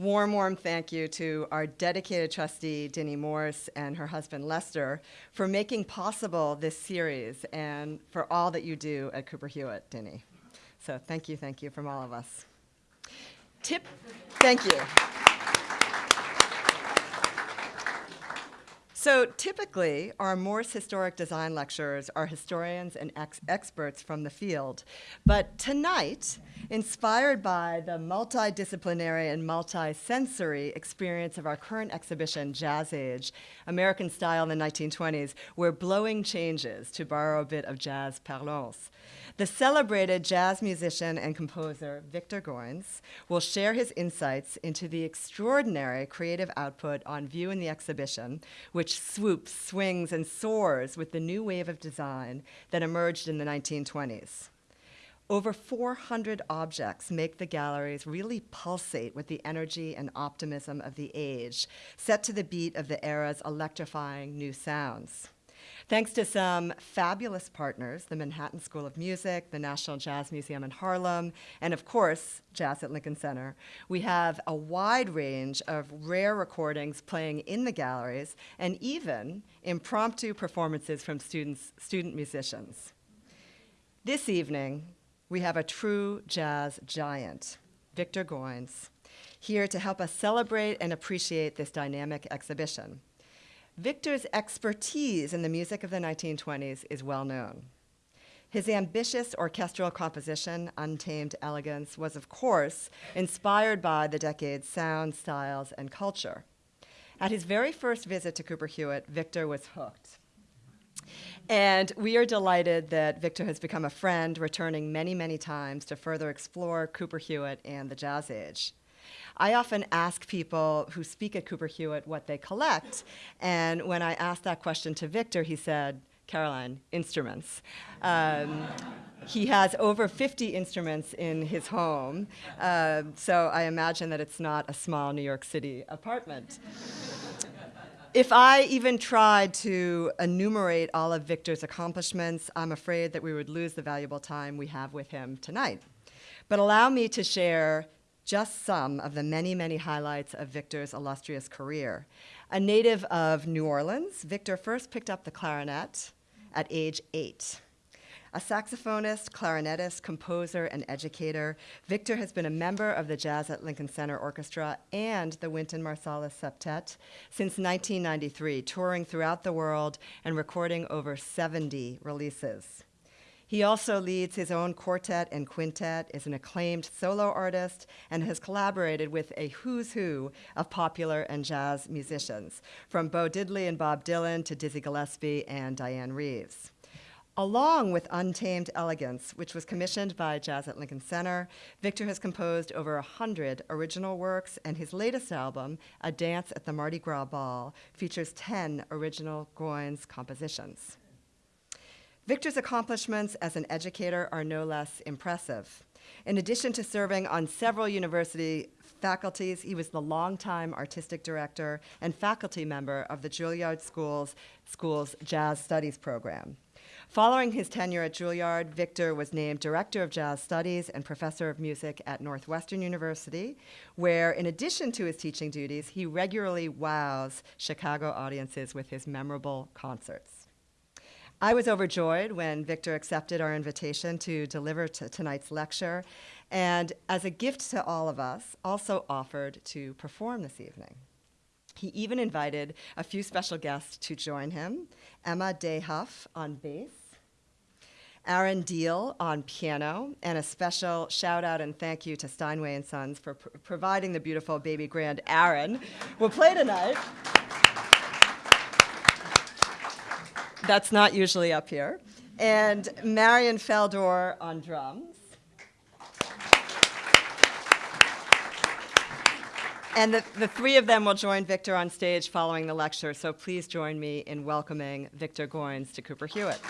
Warm, warm thank you to our dedicated trustee, Dinny Morse, and her husband, Lester, for making possible this series and for all that you do at Cooper Hewitt, Dinny. So thank you, thank you from all of us. Tip, thank you. So typically, our Morse Historic Design lecturers are historians and ex experts from the field. But tonight, inspired by the multidisciplinary and multisensory experience of our current exhibition, Jazz Age, American Style in the 1920s, we're blowing changes, to borrow a bit of jazz parlance. The celebrated jazz musician and composer Victor Goines will share his insights into the extraordinary creative output on view in the exhibition, which swoops, swings, and soars with the new wave of design that emerged in the 1920s. Over 400 objects make the galleries really pulsate with the energy and optimism of the age, set to the beat of the era's electrifying new sounds. Thanks to some fabulous partners, the Manhattan School of Music, the National Jazz Museum in Harlem, and of course, Jazz at Lincoln Center, we have a wide range of rare recordings playing in the galleries and even impromptu performances from students, student musicians. This evening, we have a true jazz giant, Victor Goines, here to help us celebrate and appreciate this dynamic exhibition. Victor's expertise in the music of the 1920s is well known. His ambitious orchestral composition, Untamed Elegance, was, of course, inspired by the decade's sound, styles, and culture. At his very first visit to Cooper Hewitt, Victor was hooked. And we are delighted that Victor has become a friend, returning many, many times to further explore Cooper Hewitt and the jazz age. I often ask people who speak at Cooper Hewitt what they collect. And when I asked that question to Victor, he said, Caroline, instruments. Um, he has over 50 instruments in his home, uh, so I imagine that it's not a small New York City apartment. if I even tried to enumerate all of Victor's accomplishments, I'm afraid that we would lose the valuable time we have with him tonight. But allow me to share just some of the many, many highlights of Victor's illustrious career. A native of New Orleans, Victor first picked up the clarinet at age eight. A saxophonist, clarinetist, composer, and educator, Victor has been a member of the Jazz at Lincoln Center Orchestra and the Wynton Marsalis Septet since 1993, touring throughout the world and recording over 70 releases. He also leads his own quartet and quintet, is an acclaimed solo artist, and has collaborated with a who's who of popular and jazz musicians, from Bo Diddley and Bob Dylan to Dizzy Gillespie and Dianne Reeves. Along with Untamed Elegance, which was commissioned by Jazz at Lincoln Center, Victor has composed over 100 original works, and his latest album, A Dance at the Mardi Gras Ball, features 10 original Goines compositions. Victor's accomplishments as an educator are no less impressive. In addition to serving on several university faculties, he was the longtime artistic director and faculty member of the Juilliard School's, School's Jazz Studies program. Following his tenure at Juilliard, Victor was named Director of Jazz Studies and Professor of Music at Northwestern University, where, in addition to his teaching duties, he regularly wows Chicago audiences with his memorable concerts. I was overjoyed when Victor accepted our invitation to deliver tonight's lecture, and as a gift to all of us, also offered to perform this evening. He even invited a few special guests to join him, Emma Dayhuff on bass, Aaron Diehl on piano, and a special shout out and thank you to Steinway and Sons for pr providing the beautiful baby grand Aaron will play tonight. That's not usually up here. And Marion Felder on drums. And the, the three of them will join Victor on stage following the lecture, so please join me in welcoming Victor Goines to Cooper Hewitt.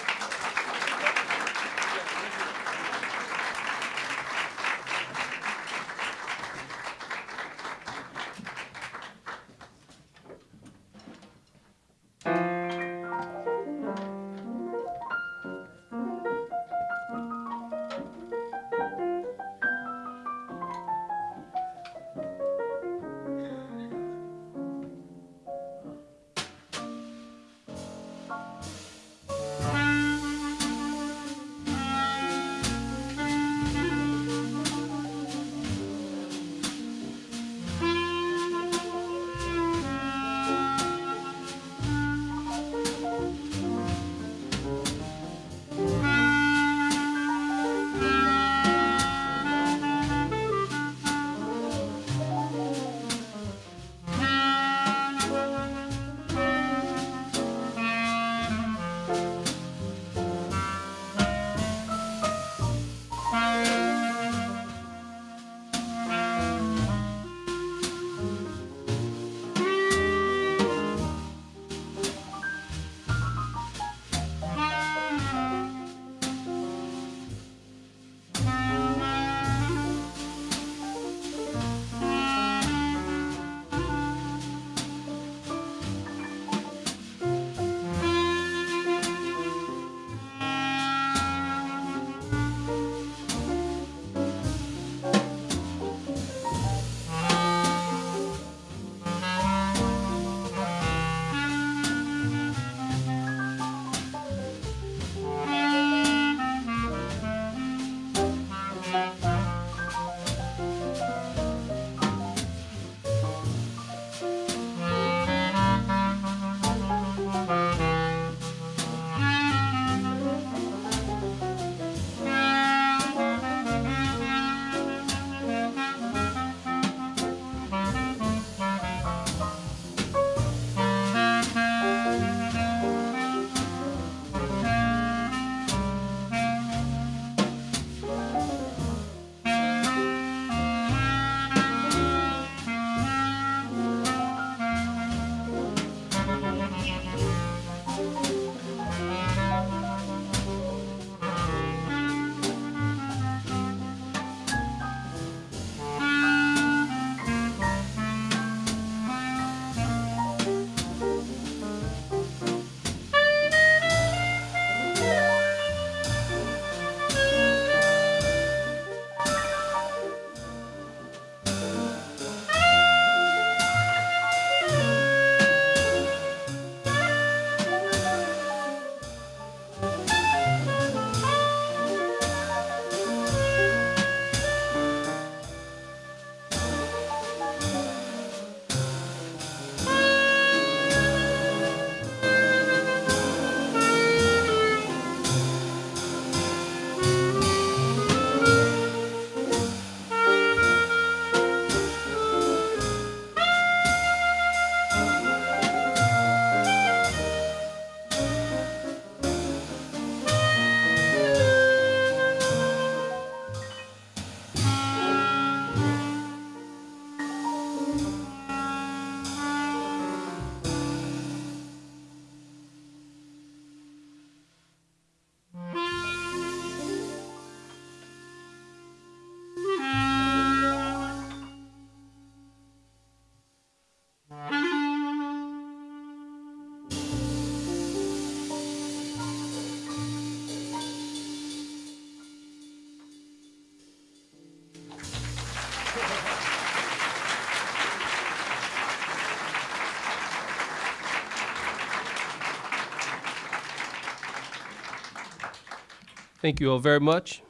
Thank you all very much.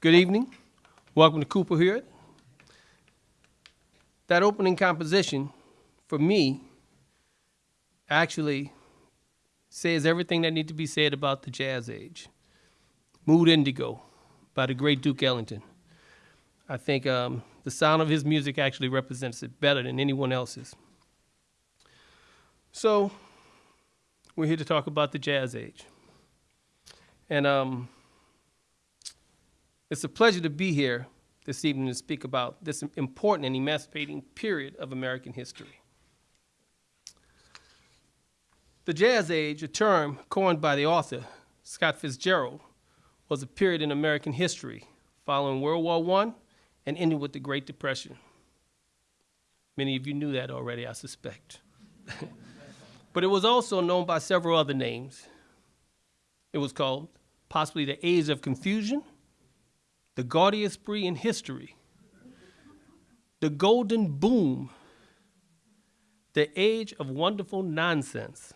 Good evening. Welcome to Cooper Hewitt. That opening composition, for me, actually says everything that needs to be said about the jazz age. Mood Indigo by the great Duke Ellington. I think um, the sound of his music actually represents it better than anyone else's. So, we're here to talk about the jazz age. And um, it's a pleasure to be here this evening to speak about this important and emancipating period of American history. The Jazz Age, a term coined by the author, Scott Fitzgerald, was a period in American history following World War I and ending with the Great Depression. Many of you knew that already, I suspect. but it was also known by several other names. It was called possibly the Age of Confusion, the gaudiest spree in history, the Golden Boom, the Age of Wonderful Nonsense,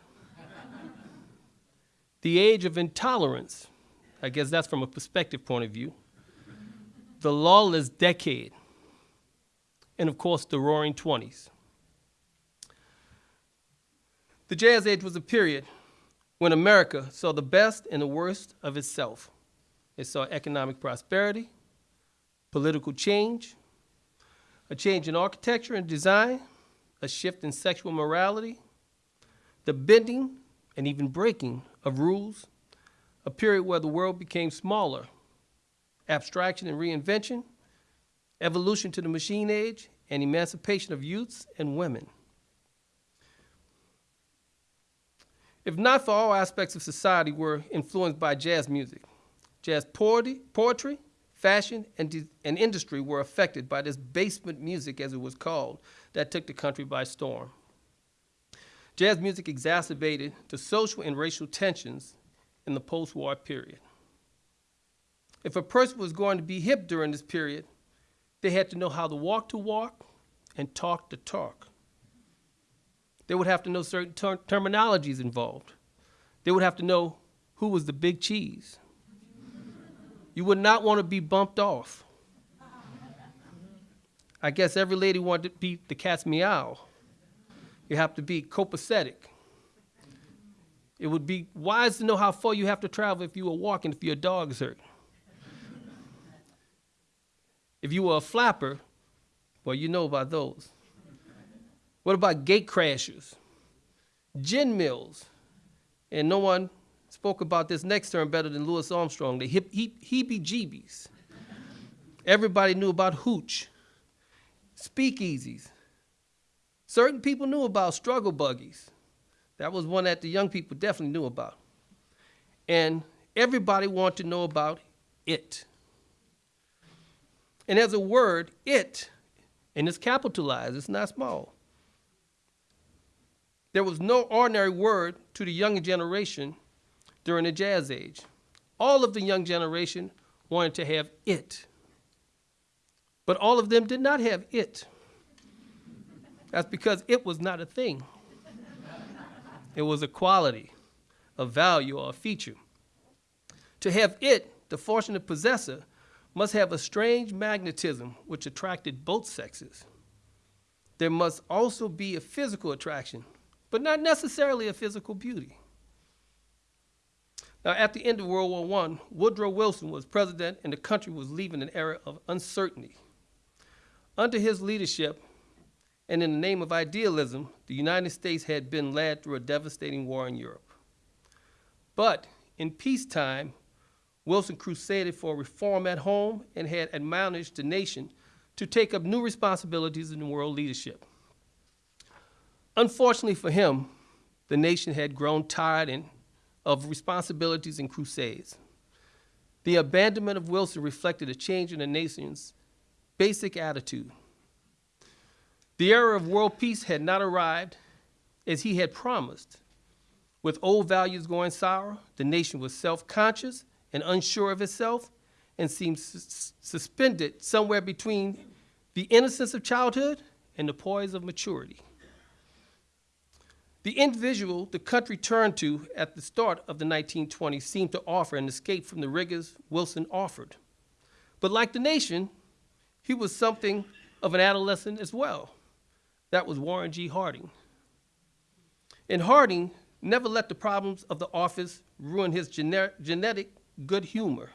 the Age of Intolerance. I guess that's from a perspective point of view the lawless decade, and of course, the roaring 20s. The Jazz Age was a period when America saw the best and the worst of itself. It saw economic prosperity, political change, a change in architecture and design, a shift in sexual morality, the bending and even breaking of rules, a period where the world became smaller abstraction and reinvention, evolution to the machine age, and emancipation of youths and women. If not for all aspects of society were influenced by jazz music, jazz poetry, poetry fashion, and, and industry were affected by this basement music, as it was called, that took the country by storm. Jazz music exacerbated the social and racial tensions in the post-war period. If a person was going to be hip during this period, they had to know how to walk to walk and talk to talk. They would have to know certain ter terminologies involved. They would have to know who was the big cheese. You would not want to be bumped off. I guess every lady wanted to be the cat's meow. You have to be copacetic. It would be wise to know how far you have to travel if you were walking, if your dog's hurt. If you were a flapper, well, you know about those. What about gate crashers? Gin mills. And no one spoke about this next term better than Louis Armstrong, the hip, heebie-jeebies. Everybody knew about hooch, speakeasies. Certain people knew about struggle buggies. That was one that the young people definitely knew about. And everybody wanted to know about it. And as a word, it, and it's capitalized, it's not small. There was no ordinary word to the younger generation during the jazz age. All of the young generation wanted to have it. But all of them did not have it. That's because it was not a thing. It was a quality, a value, or a feature. To have it, the fortunate possessor, must have a strange magnetism which attracted both sexes. There must also be a physical attraction, but not necessarily a physical beauty. Now, at the end of World War I, Woodrow Wilson was president and the country was leaving an era of uncertainty. Under his leadership, and in the name of idealism, the United States had been led through a devastating war in Europe. But in peacetime, Wilson crusaded for reform at home and had admonished the nation to take up new responsibilities in world leadership. Unfortunately for him, the nation had grown tired and, of responsibilities and crusades. The abandonment of Wilson reflected a change in the nation's basic attitude. The era of world peace had not arrived as he had promised. With old values going sour, the nation was self-conscious and unsure of itself and seemed sus suspended somewhere between the innocence of childhood and the poise of maturity. The individual the country turned to at the start of the 1920s seemed to offer an escape from the rigors Wilson offered. But like the nation, he was something of an adolescent as well. That was Warren G. Harding. And Harding never let the problems of the office ruin his gener- genetic good humor.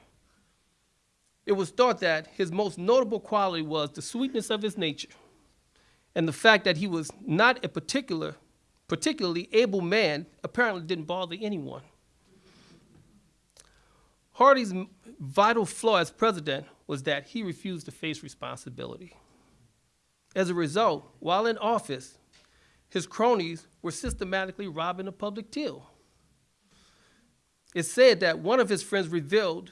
It was thought that his most notable quality was the sweetness of his nature and the fact that he was not a particular, particularly able man apparently didn't bother anyone. Harding's vital flaw as president was that he refused to face responsibility. As a result, while in office, his cronies were systematically robbing the public till. It's said that one of his friends revealed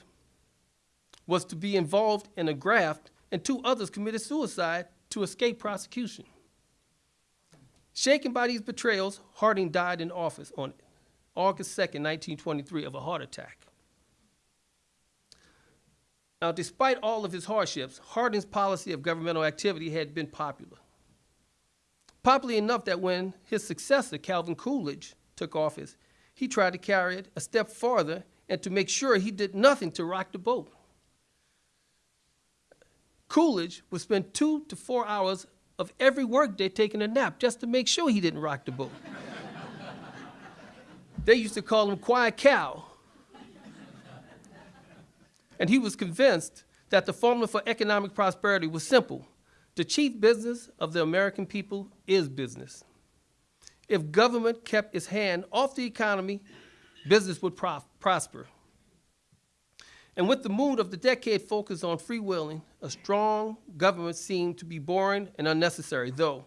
was to be involved in a graft, and two others committed suicide to escape prosecution. Shaken by these betrayals, Harding died in office on August 2nd, 1923, of a heart attack. Now, despite all of his hardships, Harding's policy of governmental activity had been popular. Popular enough that when his successor, Calvin Coolidge, took office, he tried to carry it a step farther and to make sure he did nothing to rock the boat. Coolidge would spend two to four hours of every workday taking a nap just to make sure he didn't rock the boat. they used to call him Quiet Cow. And he was convinced that the formula for economic prosperity was simple. The chief business of the American people is business. If government kept its hand off the economy, business would prosper. And with the mood of the decade focused on freewheeling, a strong government seemed to be boring and unnecessary. Though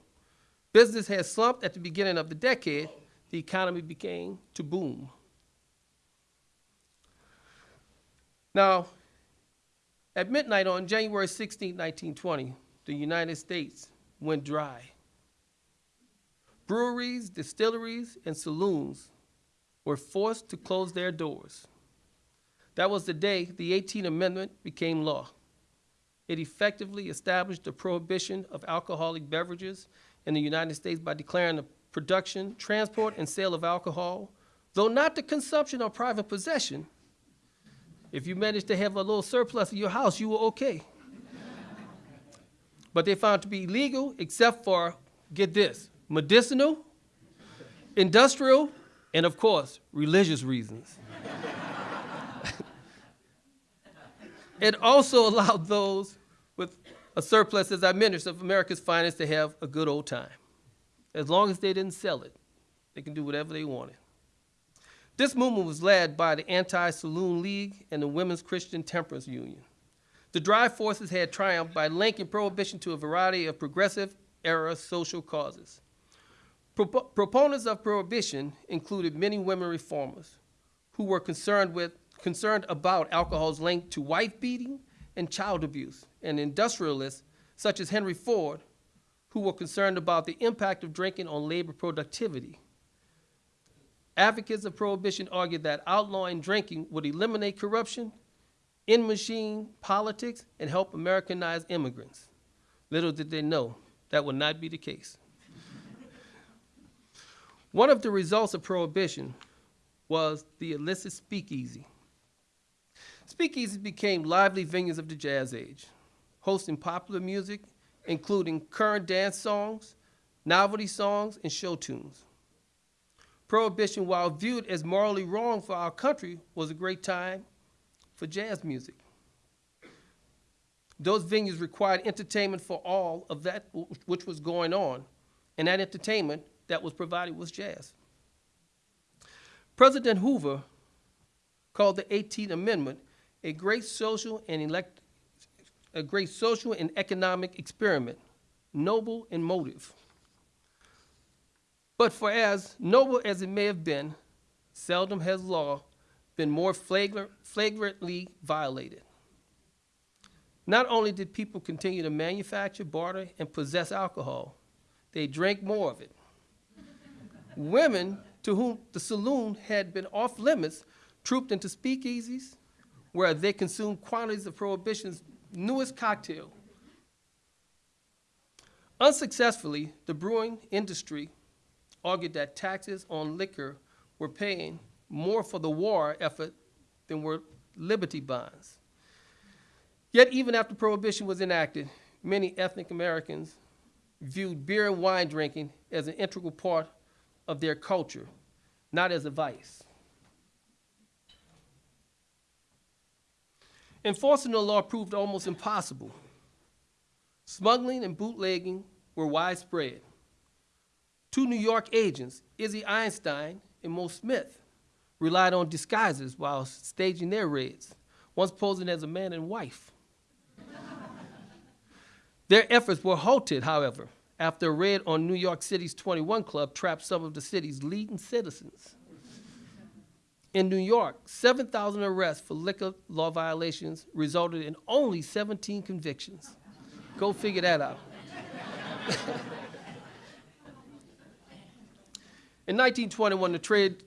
business had slumped at the beginning of the decade, the economy began to boom. Now, at midnight on January 16, 1920, the United States went dry. Breweries, distilleries, and saloons were forced to close their doors. That was the day the 18th Amendment became law. It effectively established the prohibition of alcoholic beverages in the United States by declaring the production, transport, and sale of alcohol, though not the consumption or private possession. If you managed to have a little surplus in your house, you were okay. but they found to be illegal except for, get this, medicinal, industrial, and of course, religious reasons. It also allowed those with a surplus, as I mentioned, of America's finest to have a good old time. As long as they didn't sell it, they can do whatever they wanted. This movement was led by the Anti Saloon League and the Women's Christian Temperance Union. The drive forces had triumphed by linking prohibition to a variety of progressive era social causes. Propo- proponents of prohibition included many women reformers who were concerned with concerned about alcohol's link to wife beating and child abuse, and industrialists such as Henry Ford, who were concerned about the impact of drinking on labor productivity. Advocates of prohibition argued that outlawing drinking would eliminate corruption, end machine politics, and help Americanize immigrants. Little did they know that would not be the case. One of the results of prohibition was the illicit speakeasy. Speakeasies became lively venues of the jazz age, hosting popular music, including current dance songs, novelty songs, and show tunes. Prohibition, while viewed as morally wrong for our country, was a great time for jazz music. Those venues required entertainment for all of that which was going on, and that entertainment that was provided was jazz. President Hoover called the 18th Amendment a great social and elect, a great social and economic experiment, noble in motive. But for as noble as it may have been, seldom has law been more flagrant, flagrantly violated. Not only did people continue to manufacture, barter, and possess alcohol, they drank more of it. Women to whom the saloon had been off limits trooped into speakeasies where they consumed quantities of Prohibition's newest cocktail. Unsuccessfully, the brewing industry argued that taxes on liquor were paying more for the war effort than were liberty bonds. Yet, even after Prohibition was enacted, many ethnic Americans viewed beer and wine drinking as an integral part of their culture, not as a vice. Enforcing the law proved almost impossible. Smuggling and bootlegging were widespread. Two New York agents, Izzy Einstein and Mo Smith, relied on disguises while staging their raids, once posing as a man and wife. their efforts were halted, however, after a raid on New York City's 21 Club trapped some of the city's leading citizens. In New York, 7,000 arrests for liquor law violations resulted in only 17 convictions. Go figure that out. in 1921, the trade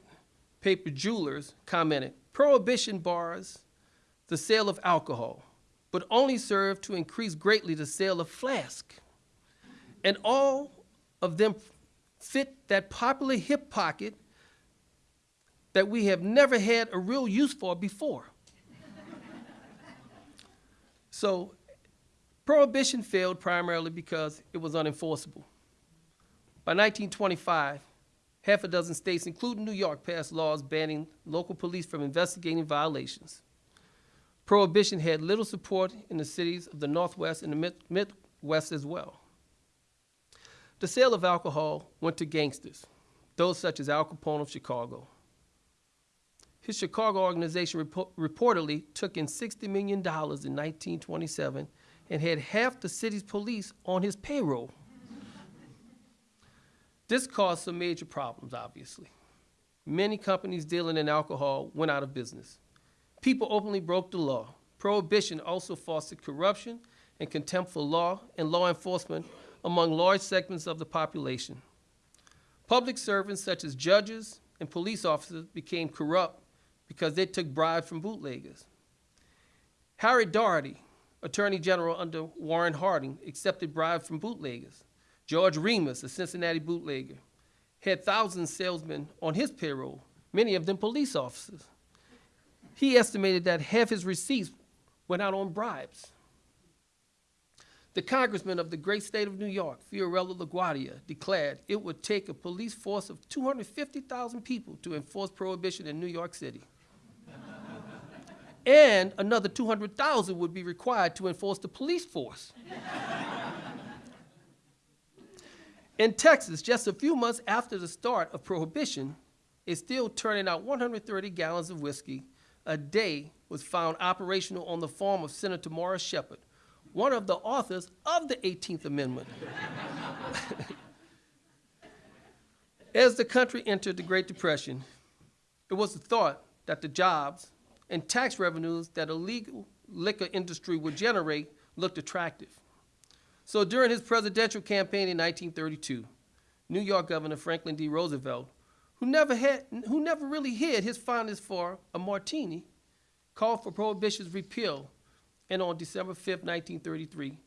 paper jewelers commented Prohibition bars the sale of alcohol, but only serve to increase greatly the sale of flask. And all of them fit that popular hip pocket that we have never had a real use for before. so, prohibition failed primarily because it was unenforceable. By 1925, half a dozen states, including New York, passed laws banning local police from investigating violations. Prohibition had little support in the cities of the Northwest and the Mid- Midwest as well. The sale of alcohol went to gangsters, those such as Al Capone of Chicago. His Chicago organization repo- reportedly took in $60 million in 1927 and had half the city's police on his payroll. this caused some major problems, obviously. Many companies dealing in alcohol went out of business. People openly broke the law. Prohibition also fostered corruption and contempt for law and law enforcement among large segments of the population. Public servants such as judges and police officers became corrupt because they took bribes from bootleggers. Harry Daugherty, Attorney General under Warren Harding, accepted bribes from bootleggers. George Remus, a Cincinnati bootlegger, had thousands of salesmen on his payroll, many of them police officers. He estimated that half his receipts went out on bribes. The congressman of the great state of New York, Fiorello LaGuardia, declared it would take a police force of 250,000 people to enforce prohibition in New York City and another 200,000 would be required to enforce the police force. In Texas, just a few months after the start of prohibition, it's still turning out 130 gallons of whiskey a day was found operational on the farm of Senator Morris Sheppard, one of the authors of the 18th Amendment. As the country entered the Great Depression, it was the thought that the jobs and tax revenues that a legal liquor industry would generate looked attractive. So during his presidential campaign in 1932, New York Governor Franklin D. Roosevelt, who never, had, who never really hid his fondness for a martini, called for prohibition's repeal. And on December 5, 1933,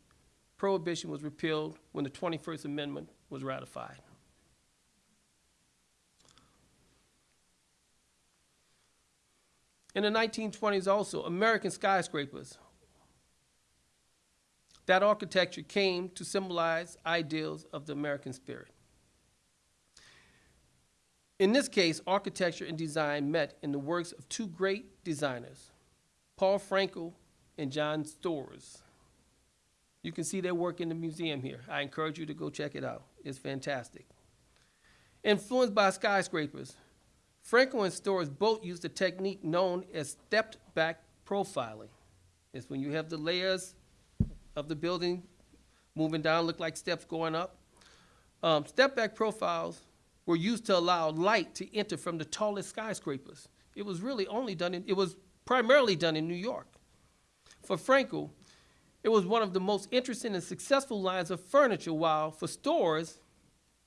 prohibition was repealed when the 21st Amendment was ratified. In the 1920s, also, American skyscrapers. That architecture came to symbolize ideals of the American spirit. In this case, architecture and design met in the works of two great designers, Paul Frankl and John Storrs. You can see their work in the museum here. I encourage you to go check it out. It's fantastic. Influenced by skyscrapers, Frankl and Storrs both used a technique known as stepped back profiling. It's when you have the layers of the building moving down, look like steps going up. Um, step back profiles were used to allow light to enter from the tallest skyscrapers. It was really only done in, it was primarily done in New York. For Frankl, it was one of the most interesting and successful lines of furniture, while for Storrs,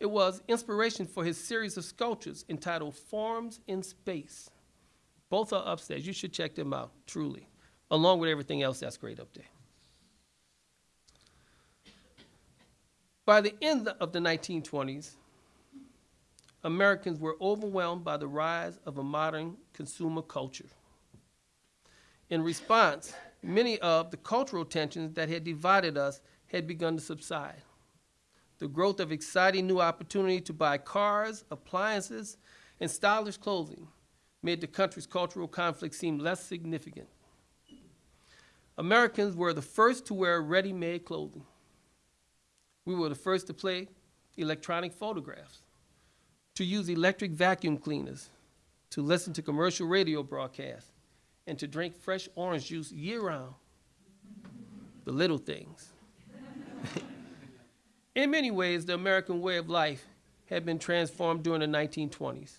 it was inspiration for his series of sculptures entitled Forms in Space. Both are upstairs. You should check them out, truly, along with everything else that's great up there. By the end of the 1920s, Americans were overwhelmed by the rise of a modern consumer culture. In response, many of the cultural tensions that had divided us had begun to subside. The growth of exciting new opportunity to buy cars, appliances, and stylish clothing made the country's cultural conflict seem less significant. Americans were the first to wear ready-made clothing. We were the first to play electronic phonographs, to use electric vacuum cleaners, to listen to commercial radio broadcasts, and to drink fresh orange juice year-round. The little things. In many ways, the American way of life had been transformed during the 1920s.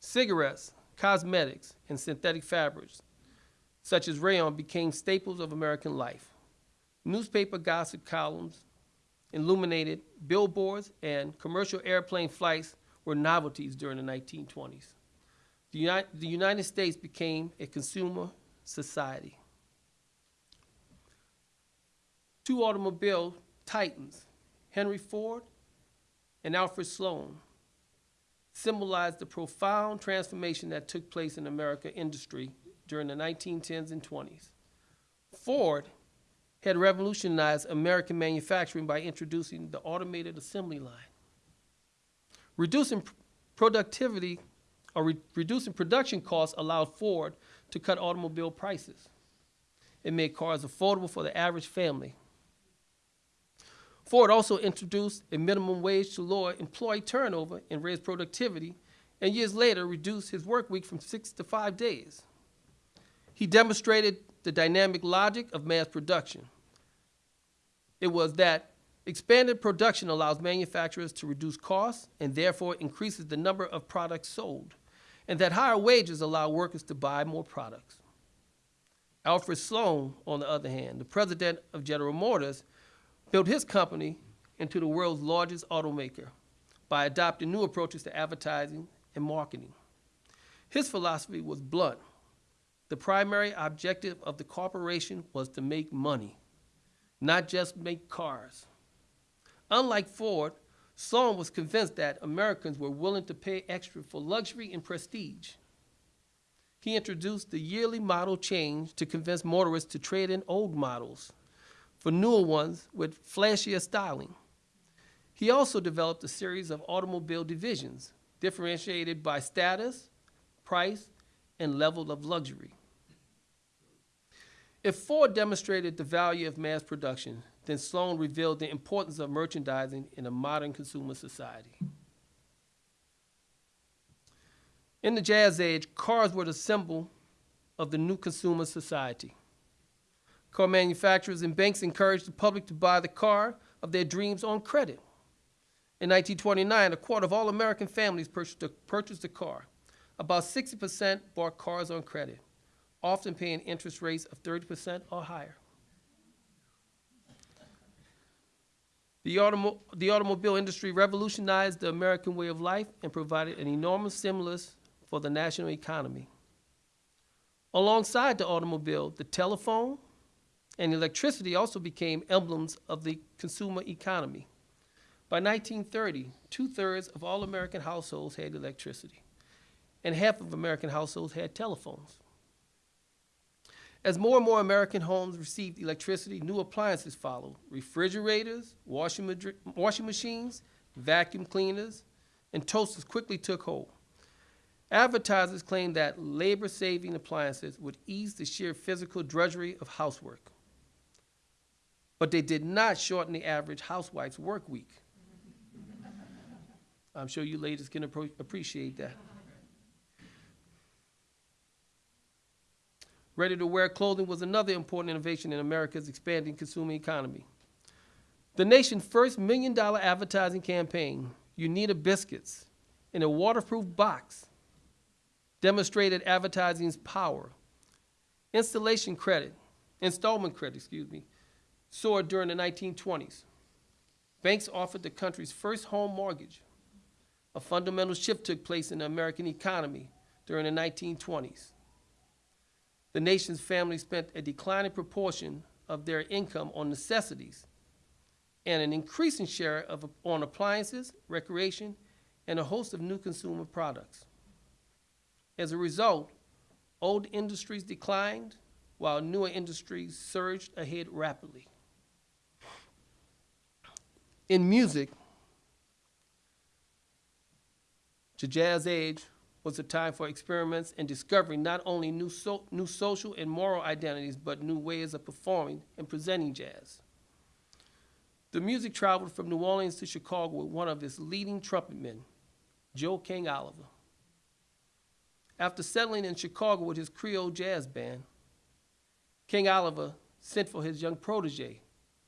Cigarettes, cosmetics, and synthetic fabrics, such as rayon, became staples of American life. Newspaper gossip columns, illuminated billboards, and commercial airplane flights were novelties during the 1920s. The, Uni- the United States became a consumer society. Two automobile titans, Henry Ford and Alfred Sloan, symbolized the profound transformation that took place in American industry during the 1910s and 20s. Ford had revolutionized American manufacturing by introducing the automated assembly line. Reducing productivity or re- reducing production costs allowed Ford to cut automobile prices. It made cars affordable for the average family. Ford also introduced a minimum wage to lower employee turnover and raise productivity, and years later reduced his work week from six to five days. He demonstrated the dynamic logic of mass production. It was that expanded production allows manufacturers to reduce costs and therefore increases the number of products sold, and that higher wages allow workers to buy more products. Alfred Sloan, on the other hand, the president of General Motors, built his company into the world's largest automaker by adopting new approaches to advertising and marketing. His philosophy was blunt. The primary objective of the corporation was to make money, not just make cars. Unlike Ford, Sloan was convinced that Americans were willing to pay extra for luxury and prestige. He introduced the yearly model change to convince motorists to trade in old models for newer ones with flashier styling. He also developed a series of automobile divisions, differentiated by status, price, and level of luxury. If Ford demonstrated the value of mass production, then Sloan revealed the importance of merchandising in a modern consumer society. In the Jazz Age, cars were the symbol of the new consumer society. Car manufacturers and banks encouraged the public to buy the car of their dreams on credit. In 1929, a quarter of all American families purchased a, purchased a car. About 60% bought cars on credit, often paying interest rates of 30% or higher. The, automo- the automobile industry revolutionized the American way of life and provided an enormous stimulus for the national economy. Alongside the automobile, the telephone and electricity also became emblems of the consumer economy. By 1930, two thirds of all American households had electricity, and half of American households had telephones. As more and more American homes received electricity, new appliances followed refrigerators, washing, washing machines, vacuum cleaners, and toasters quickly took hold. Advertisers claimed that labor saving appliances would ease the sheer physical drudgery of housework. But they did not shorten the average housewife's work week. I'm sure you ladies can appreciate that. Ready to wear clothing was another important innovation in America's expanding consumer economy. The nation's first million dollar advertising campaign, Uneeda Biscuits, in a waterproof box, demonstrated advertising's power. Installation credit, installment credit, excuse me, soared during the 1920s. Banks offered the country's first home mortgage. A fundamental shift took place in the American economy during the 1920s the nation's families spent a declining proportion of their income on necessities and an increasing share of, on appliances, recreation, and a host of new consumer products. As a result, old industries declined while newer industries surged ahead rapidly. In music, the jazz age was a time for experiments and discovery not only new, so, new social and moral identities, but new ways of performing and presenting jazz. The music traveled from New Orleans to Chicago with one of its leading trumpet men, Joe King Oliver. After settling in Chicago with his Creole jazz band, King Oliver sent for his young protege,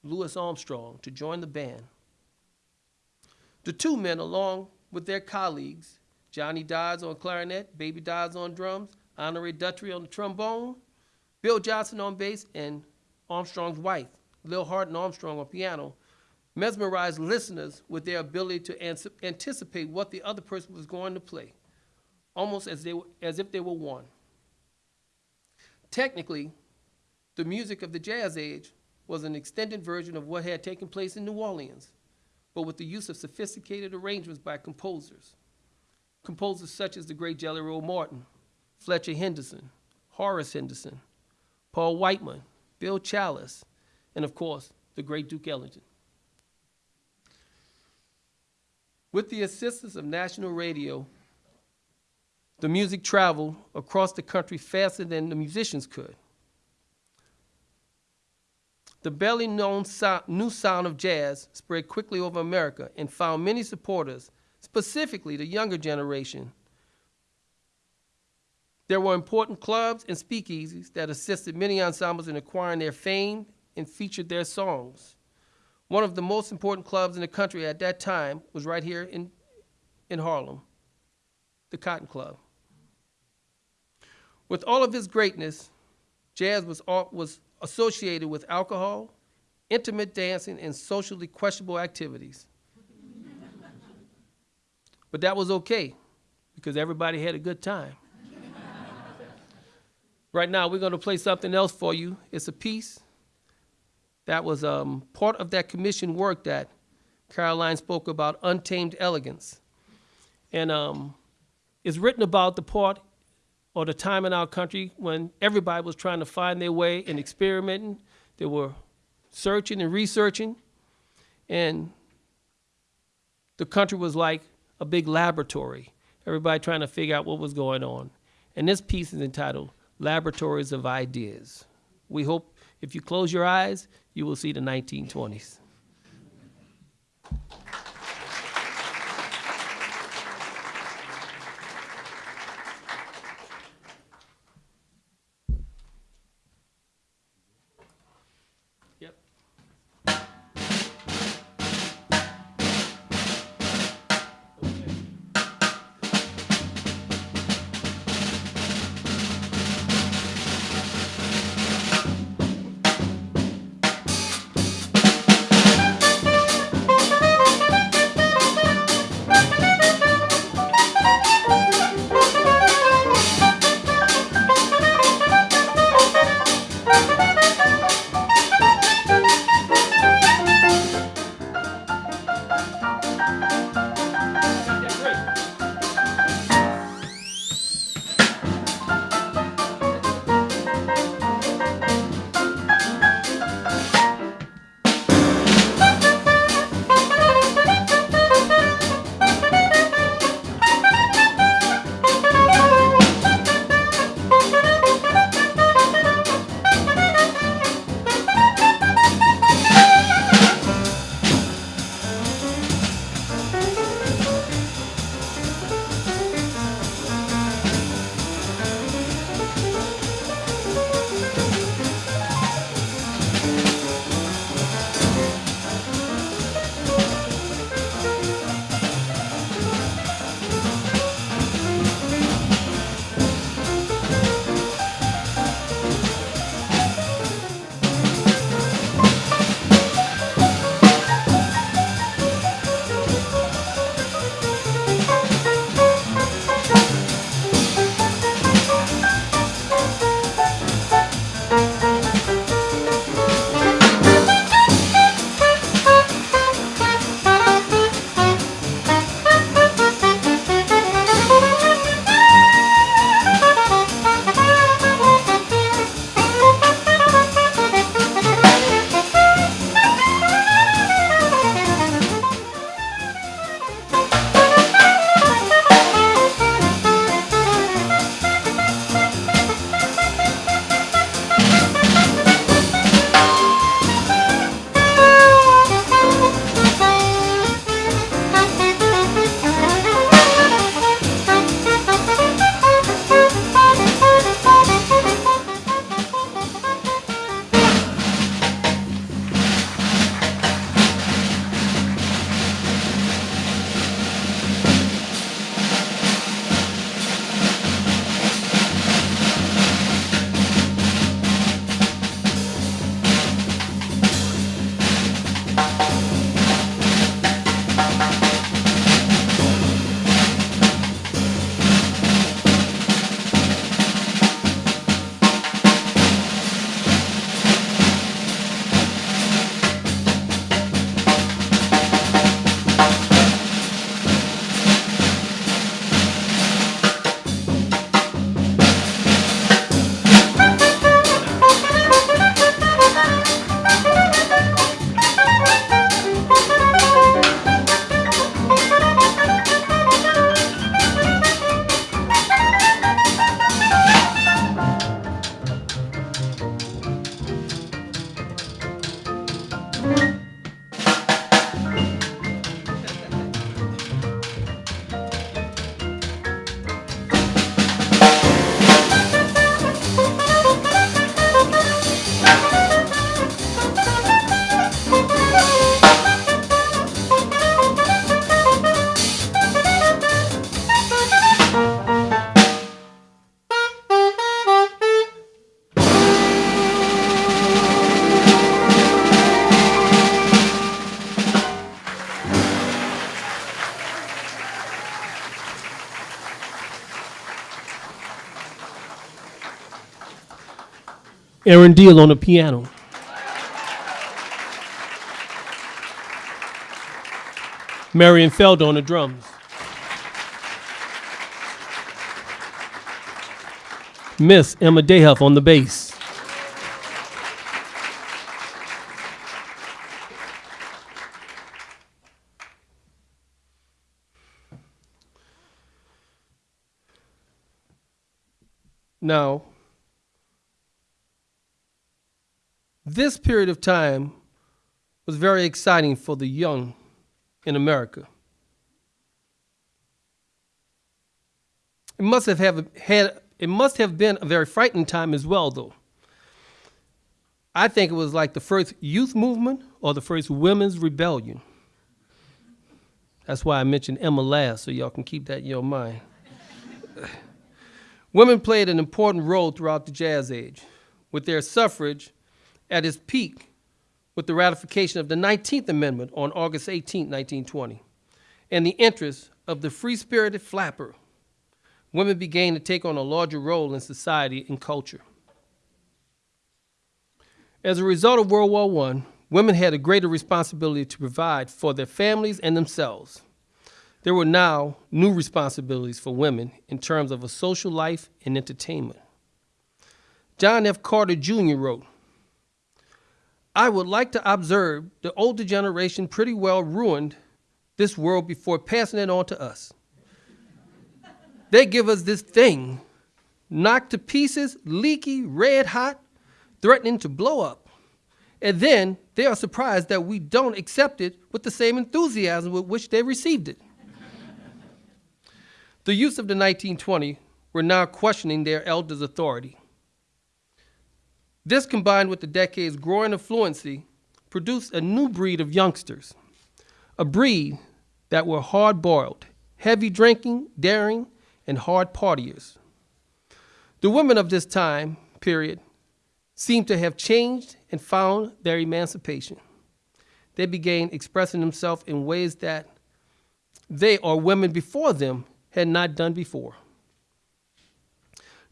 Louis Armstrong, to join the band. The two men, along with their colleagues, Johnny Dodds on clarinet, Baby Dodds on drums, Honore Dutrey on the trombone, Bill Johnson on bass, and Armstrong's wife, Lil Hardin Armstrong on piano, mesmerized listeners with their ability to anticipate what the other person was going to play, almost as, they, were- as if they were one. Technically, the music of the jazz age was an extended version of what had taken place in New Orleans, but with the use of sophisticated arrangements by composers. Composers such as the great Jelly Roll Morton, Fletcher Henderson, Horace Henderson, Paul Whiteman, Bill Challis, and of course, the great Duke Ellington. With the assistance of national radio, the music traveled across the country faster than the musicians could. The barely known sou- new sound of jazz spread quickly over America and found many supporters, specifically the younger generation. There were important clubs and speakeasies that assisted many ensembles in acquiring their fame and featured their songs. One of the most important clubs in the country at that time was right here in, in Harlem, the Cotton Club. With all of his greatness, jazz was, was associated with alcohol, intimate dancing, and socially questionable activities. but that was okay because everybody had a good time. right now, we're going to play something else for you. It's a piece that was um, part of that commission work that Caroline spoke about, Untamed Elegance. And um, it's written about the part or the time in our country when everybody was trying to find their way and experimenting. They were searching and researching. And the country was like a big laboratory. Everybody trying to figure out what was going on. And this piece is entitled Laboratories of Ideas. We hope if you close your eyes, you will see the 1920s. Aaron Diehl on the piano. Marion Felder on the drums. Miss Emma Dayhuff on the bass. Now, this period of time was very exciting for the young in America. It must have, have had it must have been a very frightening time as well, though. I think it was like the first youth movement or the first women's rebellion. That's why I mentioned Emma last, so y'all can keep that in your mind. Women played an important role throughout the jazz age, with their suffrage at its peak with the ratification of the 19th Amendment on August 18, 1920, and the interest of the free spirited flapper. Women began to take on a larger role in society and culture. As a result of World War I, women had a greater responsibility to provide for their families and themselves there were now new responsibilities for women in terms of a social life and entertainment. John F. Carter Jr. wrote, I would like to observe the older generation pretty well ruined this world before passing it on to us. they give us this thing, knocked to pieces, leaky, red hot, threatening to blow up. And then they are surprised that we don't accept it with the same enthusiasm with which they received it. The youth of the 1920 were now questioning their elders' authority. This, combined with the decade's growing affluency, produced a new breed of youngsters, a breed that were hard boiled, heavy drinking, daring, and hard partiers. The women of this time period seem to have changed and found their emancipation. They began expressing themselves in ways that they or women before them had not done before.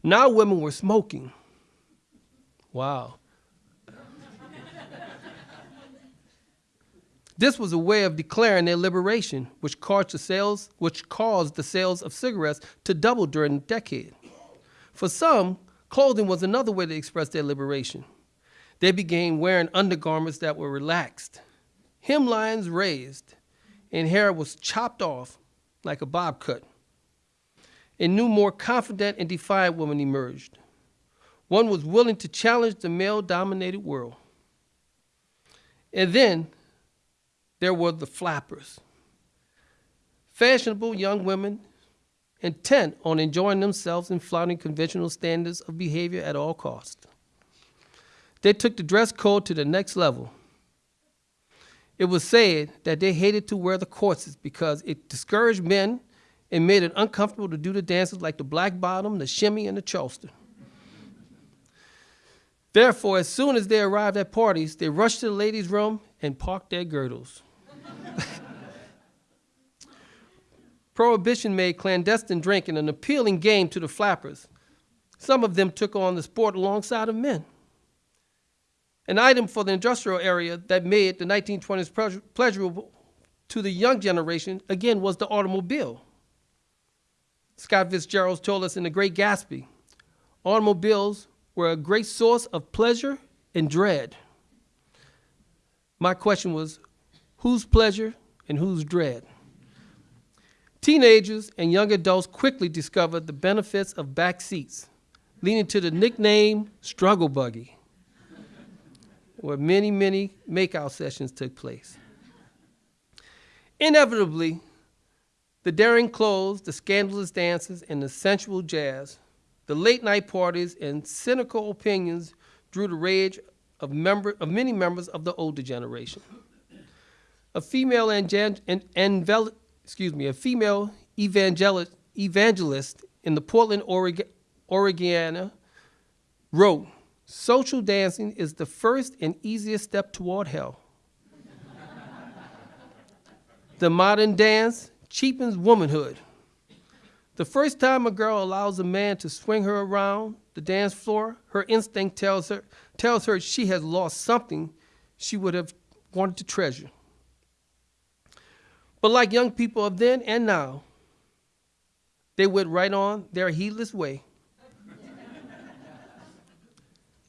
Now women were smoking. Wow. this was a way of declaring their liberation, which caused the sales, which caused the sales of cigarettes to double during the decade. For some, clothing was another way to express their liberation. They began wearing undergarments that were relaxed, hemlines raised, and hair was chopped off like a bob cut a new, more confident and defiant woman emerged. One was willing to challenge the male dominated world. And then there were the flappers, fashionable young women intent on enjoying themselves and flouting conventional standards of behavior at all costs. They took the dress code to the next level. It was said that they hated to wear the corsets because it discouraged men and made it uncomfortable to do the dances like the black bottom, the shimmy, and the charleston. Therefore, as soon as they arrived at parties, they rushed to the ladies' room and parked their girdles. Prohibition made clandestine drinking an appealing game to the flappers. Some of them took on the sport alongside of men. An item for the industrial area that made the 1920s pleasurable to the young generation, again, was the automobile. Scott Fitzgerald told us in The Great Gatsby, automobiles were a great source of pleasure and dread. My question was, whose pleasure and whose dread? Teenagers and young adults quickly discovered the benefits of back seats, leading to the nickname struggle buggy, where many, many makeout sessions took place. Inevitably, the daring clothes, the scandalous dances, and the sensual jazz, the late night parties, and cynical opinions drew the rage of, member, of many members of the older generation. A female an, excuse me, a female evangelist, evangelist in the Portland, Oregon, wrote, social dancing is the first and easiest step toward hell. the modern dance cheapens womanhood. The first time a girl allows a man to swing her around, the dance floor, her instinct tells her tells her she has lost something she would have wanted to treasure. But like young people of then and now, they went right on their heedless way,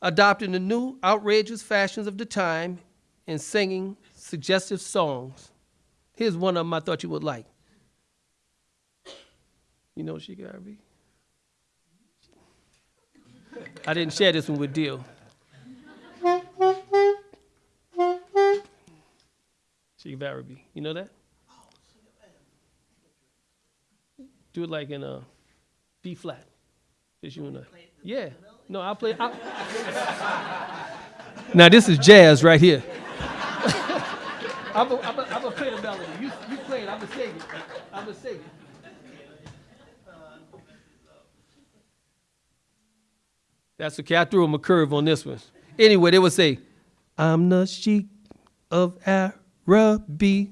adopting the new outrageous fashions of the time and singing suggestive songs. Here's one of them I thought you would like. You know she gotta be. I didn't share this one with Diehl. She Barabee. You know that? Do it like in a B flat. Just you I. Yeah. No, I'll play. I'll... now this is jazz right here. I'm gonna play the melody. You, you play it. I'm gonna it. I'm gonna it. That's okay. I threw him a curve on this one. Anyway, they would say, I'm the sheik of Araby.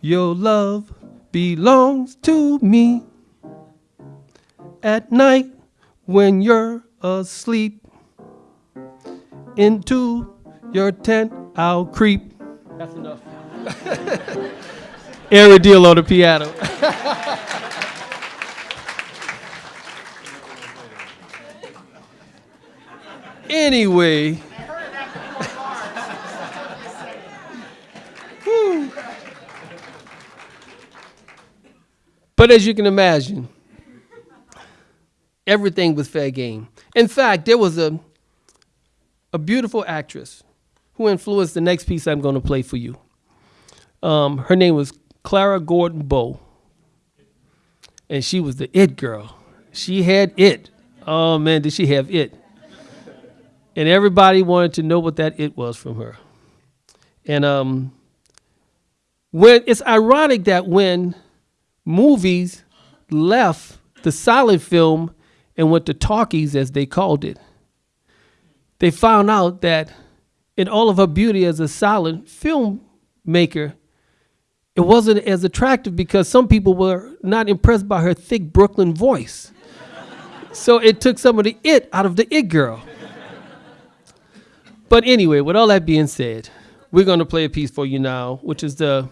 Your love belongs to me. At night, when you're asleep, into your tent I'll creep. That's enough. Aaron Diehl on the piano. Anyway. But as you can imagine, everything was fair game. In fact, there was a, a beautiful actress who influenced the next piece I'm going to play for you. Um, her name was Clara Gordon Bow. And she was the it girl. She had it. Oh man, did she have it? And everybody wanted to know what that it was from her. And um, when it's ironic that when movies left the silent film and went to talkies, as they called it, they found out that in all of her beauty as a silent filmmaker, it wasn't as attractive because some people were not impressed by her thick Brooklyn voice. so it took some of the it out of the it girl. But anyway, with all that being said, we're going to play a piece for you now, which is the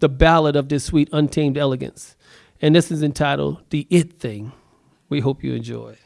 the ballad of this sweet untamed elegance. And this is entitled The It Thing. We hope you enjoy.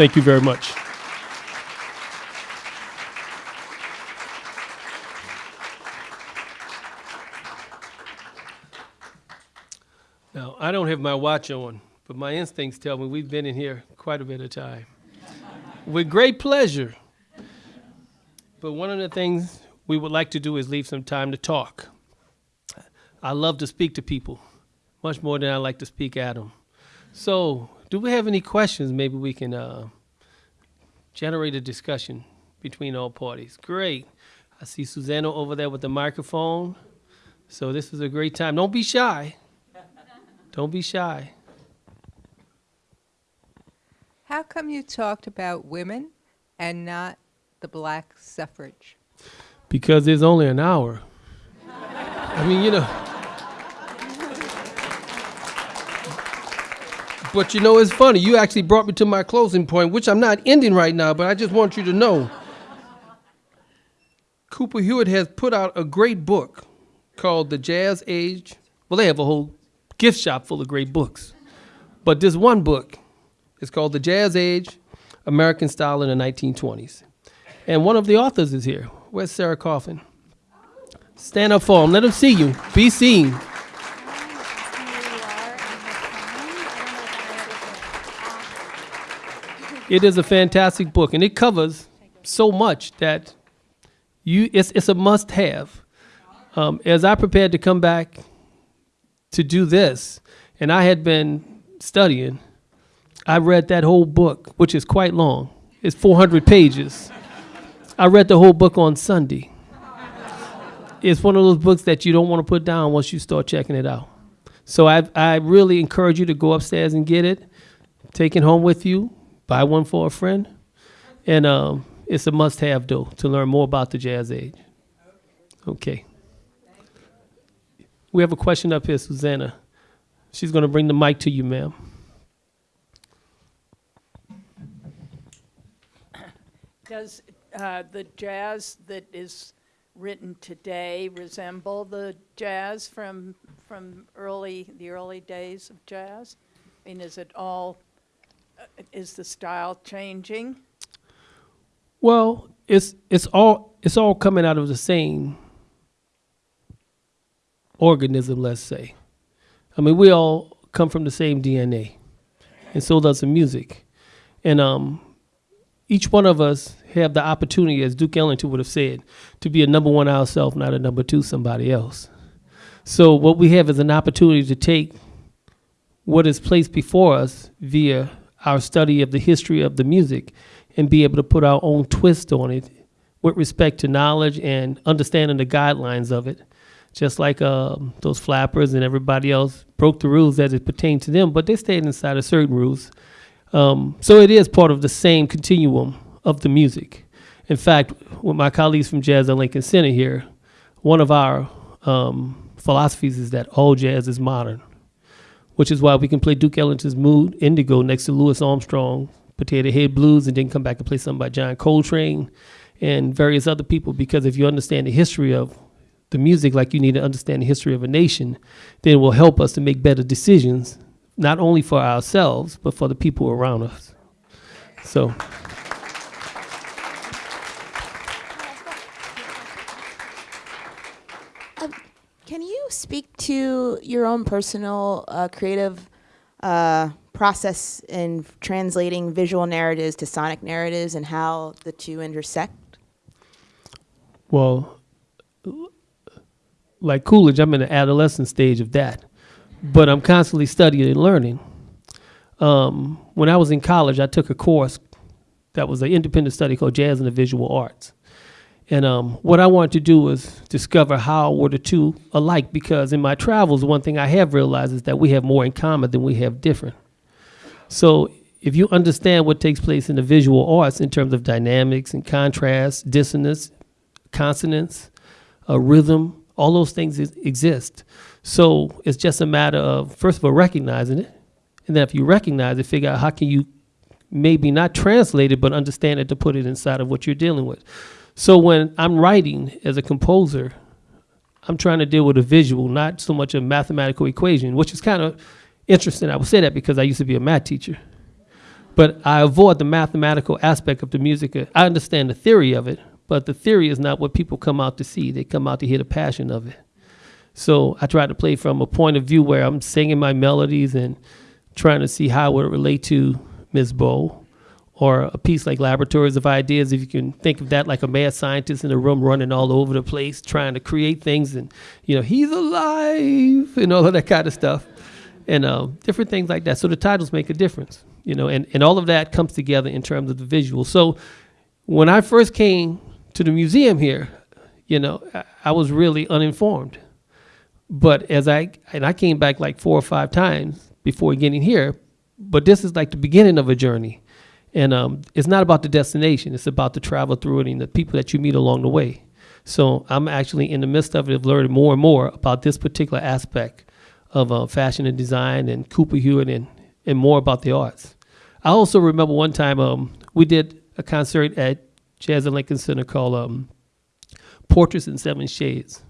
Thank you very much. Now, I don't have my watch on, but my instincts tell me we've been in here quite a bit of time. With great pleasure. But one of the things we would like to do is leave some time to talk. I love to speak to people, much more than I like to speak at them. So, do we have any questions? Maybe we can uh, generate a discussion between all parties. Great. I see Susanna over there with the microphone. So, this is a great time. Don't be shy. Don't be shy. How come you talked about women and not the black suffrage? Because there's only an hour. I mean, you know. But you know, it's funny. You actually brought me to my closing point, which I'm not ending right now, but I just want you to know. Cooper Hewitt has put out a great book called The Jazz Age. Well, they have a whole gift shop full of great books. But this one book is called The Jazz Age American Style in the 1920s. And one of the authors is here. Where's Sarah Coffin? Stand up for him. Let him see you. Be seen. It is a fantastic book, and it covers so much that you it's it's a must have. Um, as I prepared to come back to do this, and I had been studying, I read that whole book, which is quite long. It's 400 pages. I read the whole book on Sunday. It's one of those books that you don't want to put down once you start checking it out. So I I really encourage you to go upstairs and get it, take it home with you, buy one for a friend, and um, it's a must-have though to learn more about the jazz age. Okay. We have a question up here, Susanna. She's going to bring the mic to you, ma'am. Does uh, the jazz that is written today resemble the jazz from, from early, the early days of jazz? I mean, is it all, is the style changing? Well, it's it's all it's all coming out of the same organism, let's say. I mean, we all come from the same DNA, and so does the music. And um, each one of us have the opportunity, as Duke Ellington would have said, to be a number one ourselves, not a number two somebody else. So what we have is an opportunity to take what is placed before us via our study of the history of the music and be able to put our own twist on it with respect to knowledge and understanding the guidelines of it. Just like um, those flappers and everybody else broke the rules as it pertained to them, but they stayed inside of certain rules. Um, so it is part of the same continuum of the music. In fact, with my colleagues from Jazz at Lincoln Center here, one of our um, philosophies is that all jazz is modern, which is why we can play Duke Ellington's Mood Indigo next to Louis Armstrong, Potato Head Blues, and then come back and play something by John Coltrane and various other people. Because if you understand the history of the music like you need to understand the history of a nation, then it will help us to make better decisions, not only for ourselves, but for the people around us. So. Can you speak to your own personal uh, creative uh, process in translating visual narratives to sonic narratives and how the two intersect? Well, like Coolidge, I'm in the adolescent stage of that, but I'm constantly studying and learning. Um, when I was in college, I took a course that was an independent study called Jazz and the Visual Arts. And um, what I wanted to do was discover how were the two alike, because in my travels, one thing I have realized is that we have more in common than we have different. So if you understand what takes place in the visual arts in terms of dynamics and contrast, dissonance, consonance, uh, rhythm, all those things is, exist. So it's just a matter of, first of all, recognizing it. And then if you recognize it, figure out how can you maybe not translate it, but understand it to put it inside of what you're dealing with. So when I'm writing as a composer, I'm trying to deal with a visual, not so much a mathematical equation, which is kind of interesting. I would say that because I used to be a math teacher. But I avoid the mathematical aspect of the music. I understand the theory of it, but the theory is not what people come out to see. They come out to hear the passion of it. So I try to play from a point of view where I'm singing my melodies and trying to see how it would relate to Ms. Bow or a piece like Laboratories of Ideas, if you can think of that like a mad scientist in a room running all over the place trying to create things and, you know, he's alive and all of that kind of stuff and uh, different things like that. So the titles make a difference, you know, and, and all of that comes together in terms of the visual. So when I first came to the museum here, you know, I, I was really uninformed. But as I, and I came back like four or five times before getting here, but this is like the beginning of a journey. And um, it's not about the destination, it's about the travel through it and the people that you meet along the way. So I'm actually in the midst of it, of learning more and more about this particular aspect of uh, fashion and design and Cooper Hewitt and, and more about the arts. I also remember one time um, we did a concert at Jazz at Lincoln Center called um, Portraits in Seven Shades.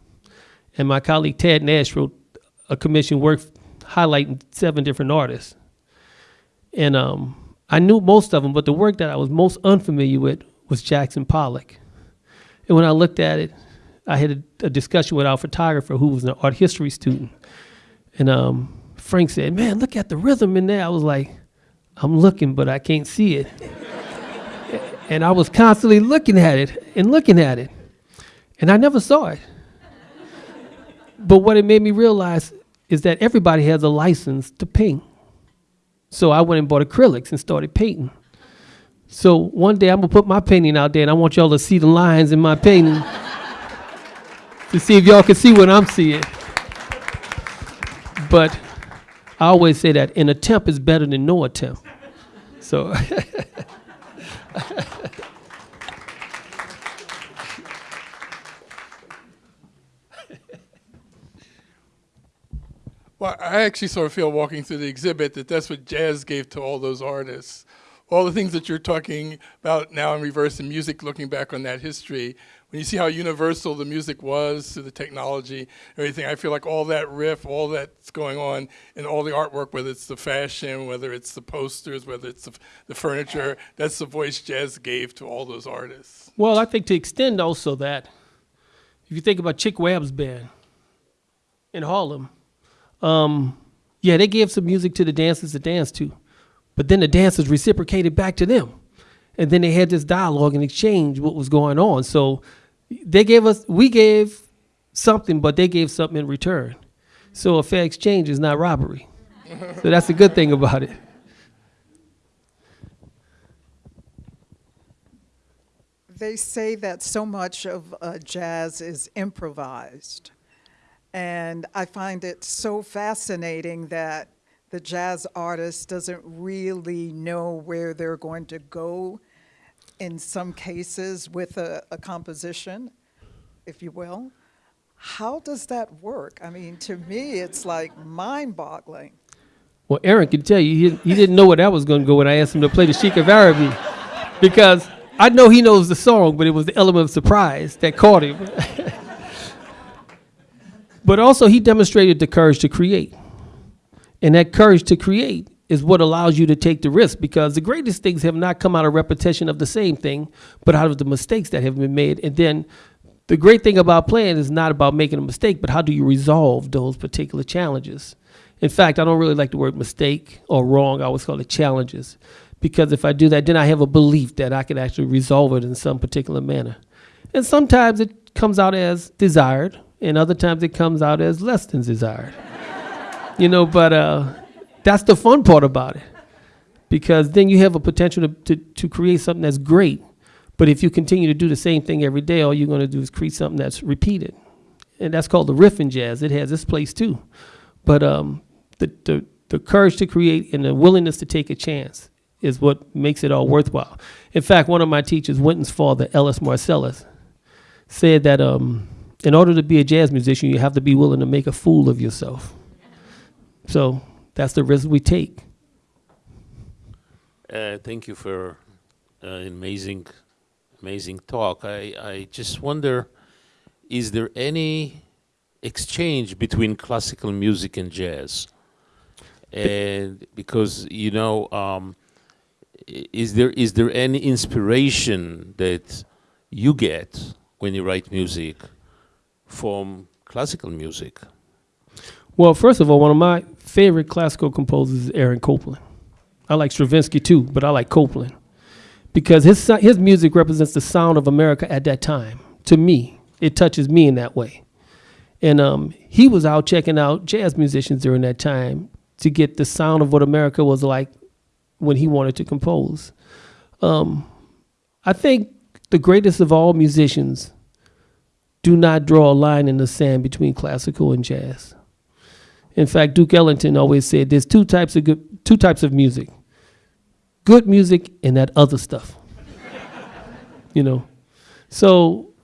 And my colleague Ted Nash wrote a commission work highlighting seven different artists. And um, I knew most of them, but the work that I was most unfamiliar with was Jackson Pollock. And when I looked at it, I had a, a discussion with our photographer who was an art history student. And um, Frank said, Man, look at the rhythm in there. I was like, I'm looking, but I can't see it. and I was constantly looking at it and looking at it. And I never saw it. but what it made me realize is that everybody has a license to paint. So I went and bought acrylics and started painting. So one day I'm gonna put my painting out there and I want y'all to see the lines in my painting to see if y'all can see what I'm seeing. But I always say that an attempt is better than no attempt. So Well, I actually sort of feel walking through the exhibit that that's what jazz gave to all those artists. All the things that you're talking about now in reverse in music, looking back on that history, when you see how universal the music was to the technology, everything, I feel like all that riff, all that's going on in all the artwork, whether it's the fashion, whether it's the posters, whether it's the, the furniture, that's the voice jazz gave to all those artists. Well, I think to extend also that, if you think about Chick Webb's band in Harlem, um, yeah, they gave some music to the dancers to dance to, but then the dancers reciprocated back to them. And then they had this dialogue and exchange what was going on. So they gave us, we gave something, but they gave something in return. So a fair exchange is not robbery. so that's the good thing about it. They say that so much of uh, jazz is improvised. And I find it so fascinating that the jazz artist doesn't really know where they're going to go in some cases with a, a composition, if you will. How does that work? I mean, to me, it's like mind boggling. Well, Aaron can tell you, he, he didn't know where that was going to go when I asked him to play the Sheik of Araby. Because I know he knows the song, but it was the element of surprise that caught him. but also, he demonstrated the courage to create. And that courage to create is what allows you to take the risk because the greatest things have not come out of repetition of the same thing, but out of the mistakes that have been made. And then the great thing about playing is not about making a mistake, but how do you resolve those particular challenges? In fact, I don't really like the word mistake or wrong. I always call it challenges. Because if I do that, then I have a belief that I can actually resolve it in some particular manner. And sometimes it comes out as desired, and other times it comes out as less than desired. you know, but uh, that's the fun part about it. Because then you have a potential to, to, to create something that's great. But if you continue to do the same thing every day, all you're going to do is create something that's repeated. And that's called the riff in jazz. It has its place too. But um, the, the, the courage to create and the willingness to take a chance is what makes it all worthwhile. In fact, one of my teachers, Wynton's father, Ellis Marsalis, said that um, in order to be a jazz musician, you have to be willing to make a fool of yourself. So that's the risk we take. Uh, thank you for uh, an amazing, amazing talk. I, I just wonder, is there any exchange between classical music and jazz? And because, you know, um, is there is there any inspiration that you get when you write music from classical music? Well, first of all, one of my favorite classical composers is Aaron Copland. I like Stravinsky too, but I like Copland because his his music represents the sound of America at that time. To me, it touches me in that way. And um, he was out checking out jazz musicians during that time to get the sound of what America was like when he wanted to compose. Um, I think the greatest of all musicians do not draw a line in the sand between classical and jazz. In fact, Duke Ellington always said there's two types of good, two types of music. Good music and that other stuff. you know. So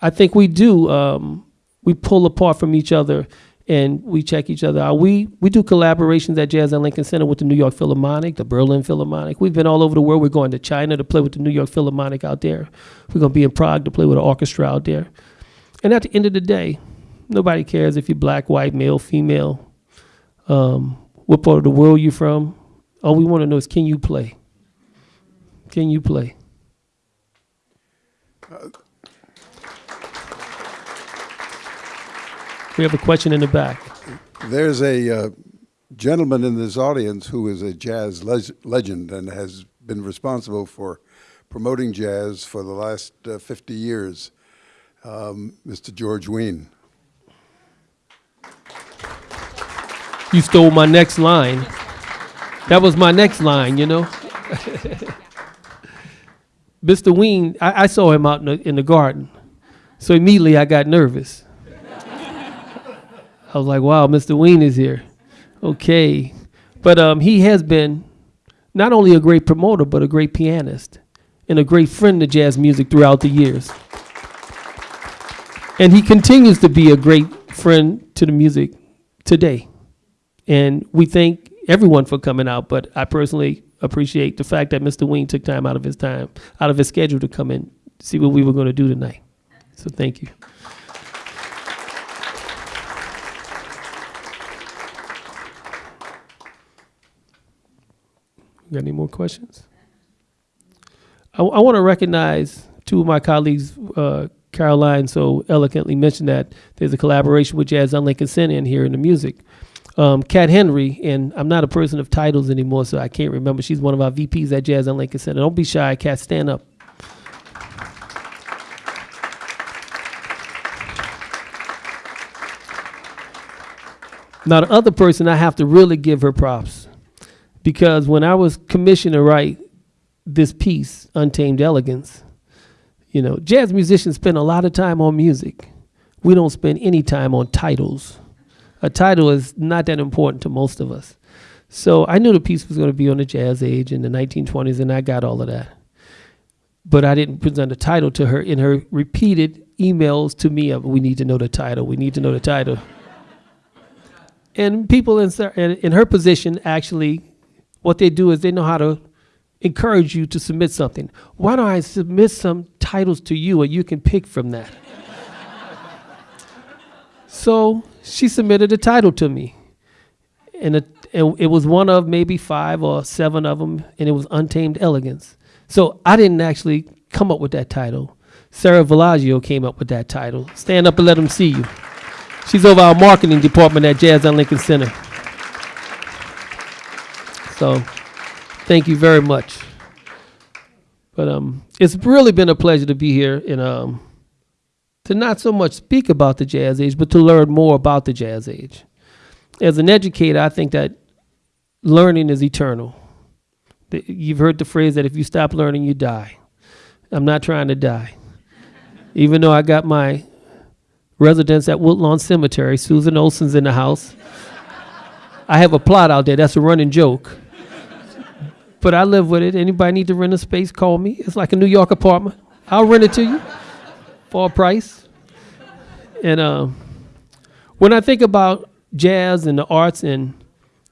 I think we do um, we pull apart from each other and we check each other out. We we do collaborations at Jazz at Lincoln Center with the New York Philharmonic, the Berlin Philharmonic. We've been all over the world. We're going to China to play with the New York Philharmonic out there. We're going to be in Prague to play with an orchestra out there. And at the end of the day, nobody cares if you're black, white, male, female, um, what part of the world you're from. All we want to know is can you play? Can you play? We have a question in the back. There's a uh, gentleman in this audience who is a jazz leg- legend and has been responsible for promoting jazz for the last uh, 50 years, um, Mr. George Wein. You stole my next line. That was my next line, you know. Mr. Wein, I, I saw him out in the, in the garden. So immediately I got nervous. I was like, wow, Mr. Wein is here. Okay. But um, he has been not only a great promoter, but a great pianist and a great friend to jazz music throughout the years. And he continues to be a great friend to the music today. And we thank everyone for coming out, but I personally appreciate the fact that Mr. Wein took time out of his time, out of his schedule to come in, see what we were going to do tonight. So thank you. Got any more questions? I, I want to recognize two of my colleagues. Uh, Caroline so eloquently mentioned that there's a collaboration with Jazz on Lincoln Center in here in the music. Um, Kat Henry, and I'm not a person of titles anymore, so I can't remember. She's one of our VPs at Jazz on Lincoln Center. Don't be shy, Kat. Stand up. Now, the other person, I have to really give her props because when I was commissioned to write this piece, Untamed Elegance, you know, jazz musicians spend a lot of time on music. We don't spend any time on titles. A title is not that important to most of us. So I knew the piece was going to be on the jazz age in the 1920s, and I got all of that. But I didn't present a title to her in her repeated emails to me of, we need to know the title, we need to know the title. and people in, in in her position actually, what they do is they know how to encourage you to submit something. Why don't I submit some titles to you and you can pick from that? so she submitted a title to me. And it, was one of maybe five or seven of them, and it was Untamed Elegance. So I didn't actually come up with that title. Sarah Villaggio came up with that title. Stand up and let them see you. She's over our marketing department at Jazz on Lincoln Center. So thank you very much. But um, it's really been a pleasure to be here and um, to not so much speak about the jazz age, but to learn more about the jazz age. As an educator, I think that learning is eternal. You've heard the phrase that if you stop learning, you die. I'm not trying to die. Even though I got my residence at Woodlawn Cemetery, Susan Olson's in the house. I have a plot out there. That's a running joke. But I live with it. Anybody need to rent a space, call me. It's like a New York apartment. I'll rent it to you for a price. And um, when I think about jazz and the arts and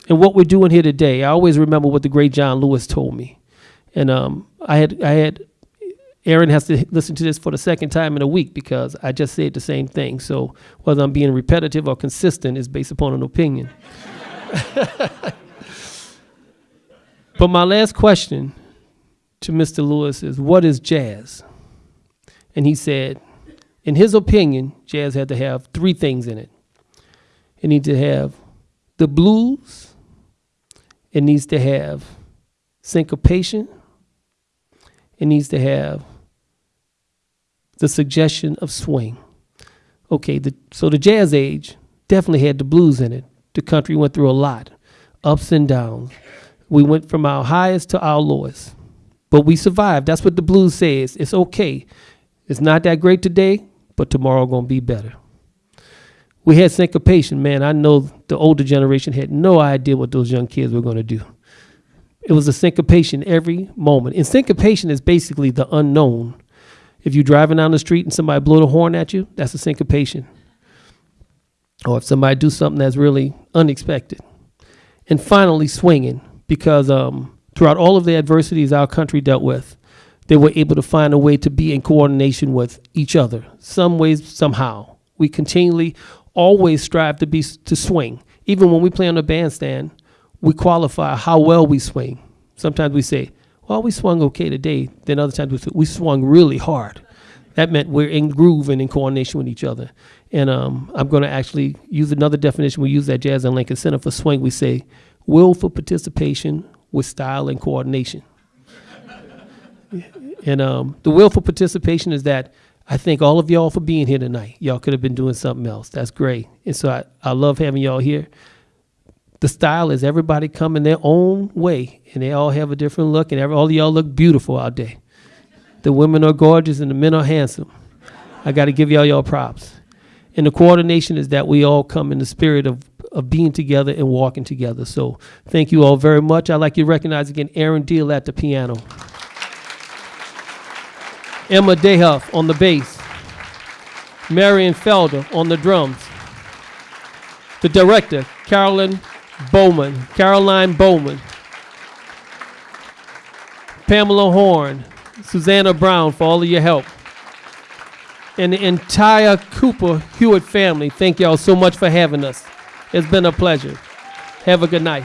and what we're doing here today, I always remember what the great John Lewis told me. And um, I had I had Aaron has to listen to this for the second time in a week because I just said the same thing. So whether I'm being repetitive or consistent is based upon an opinion. but my last question to Mr. Lewis is, What is jazz? And he said, In his opinion, jazz had to have three things in it it needs to have the blues, it needs to have syncopation, it needs to have the suggestion of swing. Okay, the, so the jazz age definitely had the blues in it. The country went through a lot, ups and downs. We went from our highest to our lowest, but we survived. That's what the blues says. It's okay. It's not that great today, but tomorrow gonna be better. We had syncopation, man. I know the older generation had no idea what those young kids were gonna do. It was a syncopation every moment. And syncopation is basically the unknown. If you're driving down the street and somebody blow the horn at you, that's a syncopation. Or if somebody do something that's really unexpected. And finally, swinging, because um, throughout all of the adversities our country dealt with, they were able to find a way to be in coordination with each other, some ways, somehow. We continually, always strive to be to swing. Even when we play on the bandstand, we qualify how well we swing. Sometimes we say, well, we swung okay today. Then other times we we swung really hard. That meant we're in groove and in coordination with each other. And um, I'm going to actually use another definition we use at Jazz and Lincoln Center for swing. We say willful participation with style and coordination. and um, the willful participation is that I thank all of y'all for being here tonight. Y'all could have been doing something else. That's great. And so I, I love having y'all here. The style is everybody coming their own way, and they all have a different look, and every, all of y'all look beautiful out there. The women are gorgeous, and the men are handsome. I got to give y'all y'all props. And the coordination is that we all come in the spirit of, of being together and walking together. So thank you all very much. I'd like you to recognize again Aaron Diehl at the piano. Emma Dayhuff on the bass. Marion Felder on the drums. The director, Carolyn Baumann, Caroline Baumann. Pamela Horn, Susanna Brown for all of your help. And the entire Cooper Hewitt family, thank y'all so much for having us. It's been a pleasure. Have a good night.